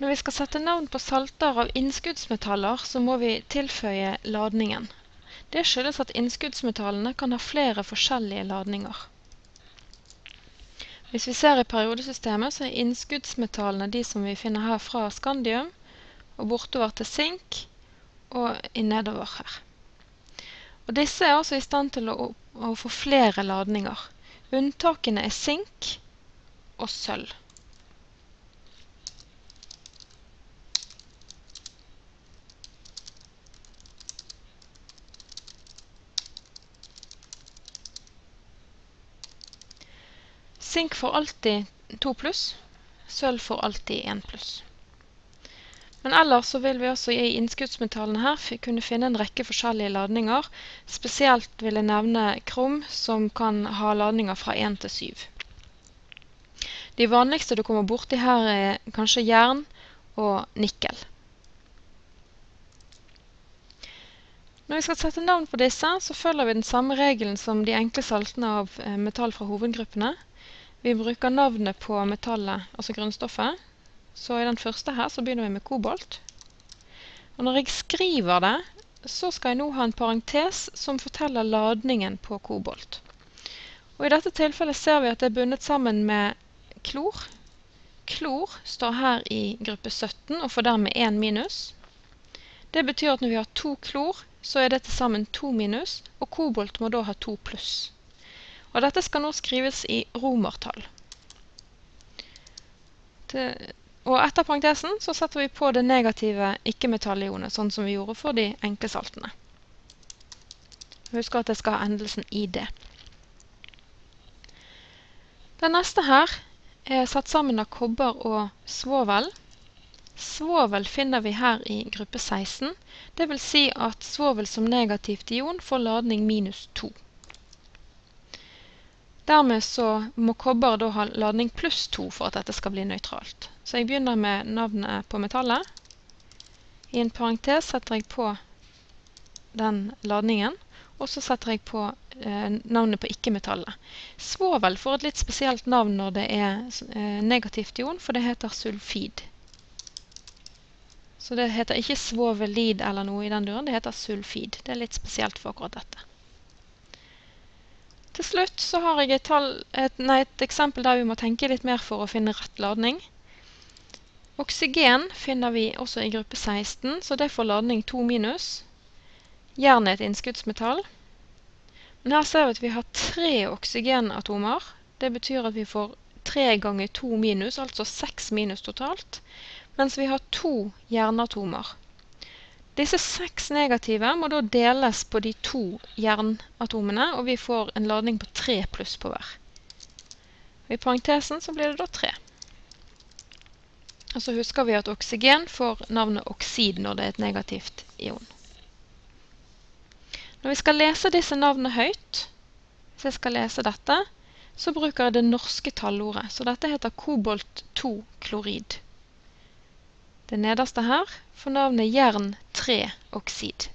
Når vi skal sette navn på salter av innskuddsmetaller, så må vi tilføye ladningen. Det skyldes at innskuddsmetallene kan ha flere forskjellige ladninger. Hvis vi ser i periodesystemet, så er innskuddsmetallene de som vi finner her fra skandium, og bortover til sink, og i nedover her. Og disse er altså i stand til å, å få flere ladninger. Unntakene er sink og sølv. Sink får alltid 2 pluss, sølv får alltid 1 pluss. Men ellers så vil vi også i innskuddsmetallene her kunne finne en rekke forskjellige ladninger. Spesielt vil jeg nevne krom, som kan ha ladninger fra 1 til 7. De vanligste du kommer borti her er kanskje jern og nikkel. Når vi skal sette navn på disse, så følger vi den samme regelen som de enkle saltene av eh, metall fra hovedgruppene. Vi bruker navnet på metallet, altså grunnstoffet. Så i den første her så begynner vi med kobolt. Og når jeg skriver det, så skal jeg nå ha en parentes som forteller ladningen på kobolt. Og i dette tilfellet ser vi at det er bundet sammen med klor. Klor står her i gruppe 17 og får dermed 1 minus. Det betyr at når vi har to klor, så er det til sammen 2 minus, og kobolt må da ha 2 pluss. Og dette skal nå skrives i romertall. og etter parentesen så setter vi på det negative ikke-metallionet, sånn som vi gjorde for de enkle saltene. Husk at det skal ha endelsen i det. Den neste her er satt sammen av kobber og svovel. Svovel finner vi her i gruppe 16. Det vil si at svovel som negativt ion får ladning minus 2. Dermed så må kobber da ha ladning pluss 2 for at dette skal bli nøytralt. Så jeg begynner med navnet på metallet. I en parentes setter jeg på den ladningen, og så setter jeg på eh, navnet på ikke-metallet. Svovel får et litt spesielt navn når det er eh, negativt ion, for det heter sulfid. Så det heter ikke svovelid eller noe i den duren, det heter sulfid. Det er litt spesielt for akkurat dette. Til slutt så har jeg et, tall, et, nei, et, eksempel der vi må tenke litt mer for å finne rett ladning. Oksygen finner vi også i gruppe 16, så det får ladning 2 minus. Jern er et innskuddsmetall. Men her ser vi at vi har tre oksygenatomer. Det betyr at vi får 3 ganger 2 minus, altså 6 minus totalt. Mens vi har to jernatomer. Disse seks negative må da deles på de to jernatomene, og vi får en ladning på tre pluss på hver. I parentesen så blir det da tre. Og så husker vi at oksygen får navnet oksid når det er et negativt ion. Når vi skal lese disse navnene høyt, hvis jeg skal lese dette, så bruker jeg det norske tallordet. Så dette heter kobolt 2-klorid. Det nederste her får navnet jern 3-oksid.